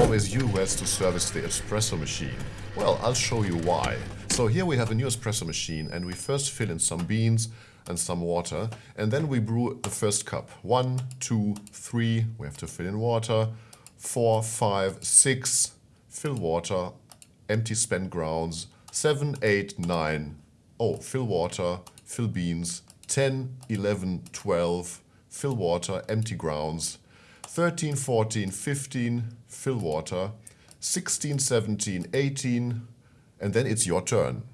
always you who has to service the espresso machine. Well, I'll show you why. So here we have a new espresso machine and we first fill in some beans and some water and then we brew the first cup. One, two, three, we have to fill in water. Four, five, six, fill water, empty spent grounds. Seven, eight, nine, oh, fill water, fill beans. 10, 11, 12, fill water, empty grounds. 13, 14, 15, fill water. 16, 17, 18, and then it's your turn.